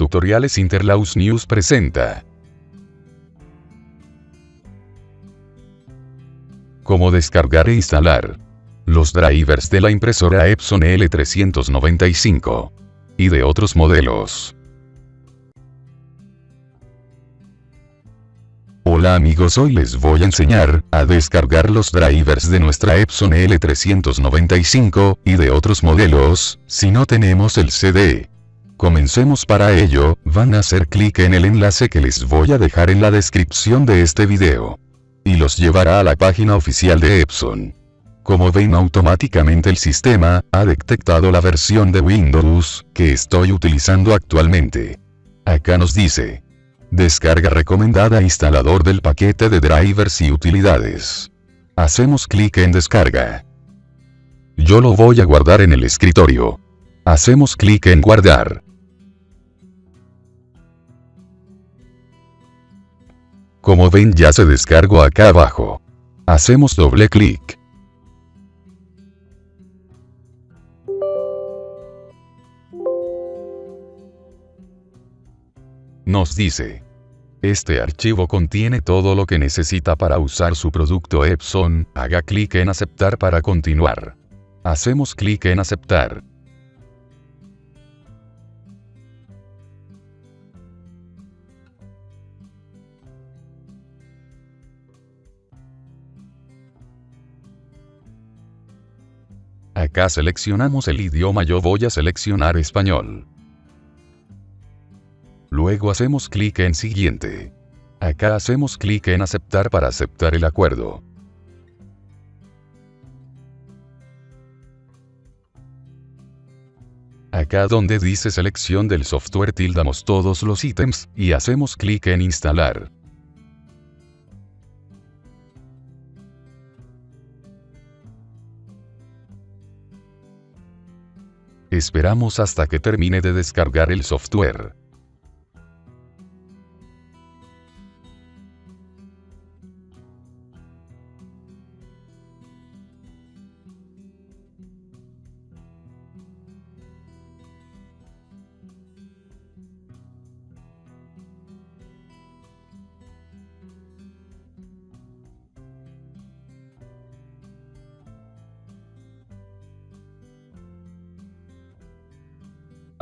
Tutoriales Interlaus News presenta. Cómo descargar e instalar los drivers de la impresora Epson L395 y de otros modelos. Hola amigos hoy les voy a enseñar a descargar los drivers de nuestra Epson L395 y de otros modelos, si no tenemos el CD. Comencemos para ello, van a hacer clic en el enlace que les voy a dejar en la descripción de este video. Y los llevará a la página oficial de Epson. Como ven automáticamente el sistema, ha detectado la versión de Windows, que estoy utilizando actualmente. Acá nos dice, Descarga recomendada instalador del paquete de drivers y utilidades. Hacemos clic en descarga. Yo lo voy a guardar en el escritorio. Hacemos clic en guardar. Como ven ya se descargó acá abajo. Hacemos doble clic. nos dice. Este archivo contiene todo lo que necesita para usar su producto Epson, haga clic en aceptar para continuar. Hacemos clic en aceptar. Acá seleccionamos el idioma yo voy a seleccionar español. Luego hacemos clic en Siguiente. Acá hacemos clic en Aceptar para aceptar el acuerdo. Acá donde dice selección del software tildamos todos los ítems, y hacemos clic en instalar. Esperamos hasta que termine de descargar el software.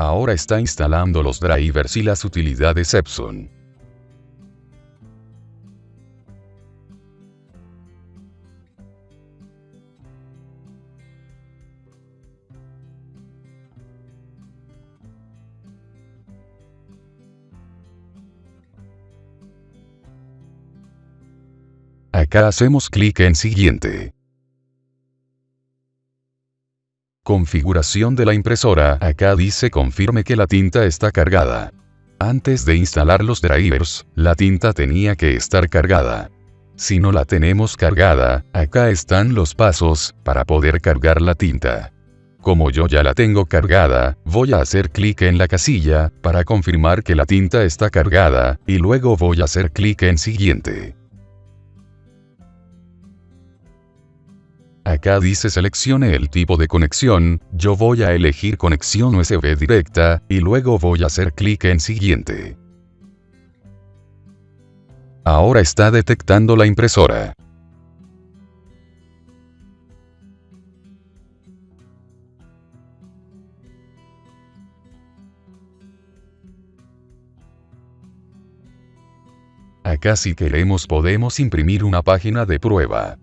Ahora está instalando los drivers y las utilidades Epson. Acá hacemos clic en Siguiente. Configuración de la impresora. Acá dice confirme que la tinta está cargada. Antes de instalar los drivers, la tinta tenía que estar cargada. Si no la tenemos cargada, acá están los pasos, para poder cargar la tinta. Como yo ya la tengo cargada, voy a hacer clic en la casilla, para confirmar que la tinta está cargada, y luego voy a hacer clic en siguiente. Acá dice seleccione el tipo de conexión, yo voy a elegir conexión USB directa, y luego voy a hacer clic en siguiente. Ahora está detectando la impresora. Acá si queremos podemos imprimir una página de prueba.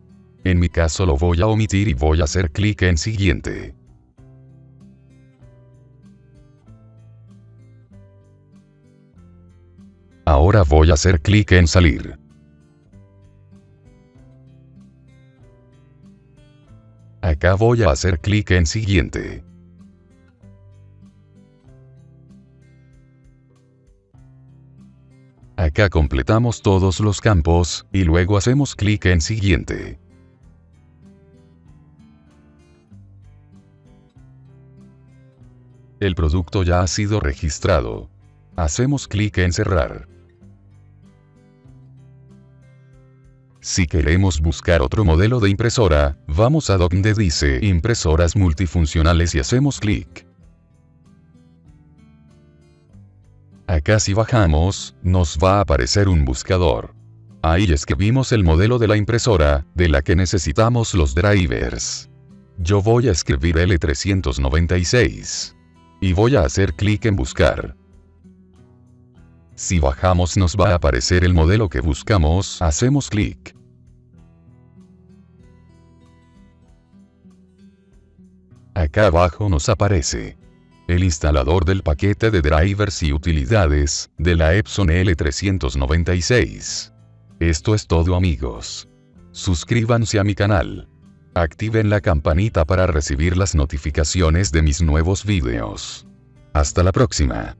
En mi caso lo voy a omitir y voy a hacer clic en siguiente. Ahora voy a hacer clic en salir. Acá voy a hacer clic en siguiente. Acá completamos todos los campos, y luego hacemos clic en siguiente. El producto ya ha sido registrado. Hacemos clic en cerrar. Si queremos buscar otro modelo de impresora, vamos a donde dice impresoras multifuncionales y hacemos clic. Acá si bajamos, nos va a aparecer un buscador. Ahí escribimos el modelo de la impresora, de la que necesitamos los drivers. Yo voy a escribir L396. Y voy a hacer clic en buscar. Si bajamos nos va a aparecer el modelo que buscamos, hacemos clic. Acá abajo nos aparece el instalador del paquete de drivers y utilidades, de la Epson L396. Esto es todo amigos. Suscríbanse a mi canal. Activen la campanita para recibir las notificaciones de mis nuevos vídeos. Hasta la próxima.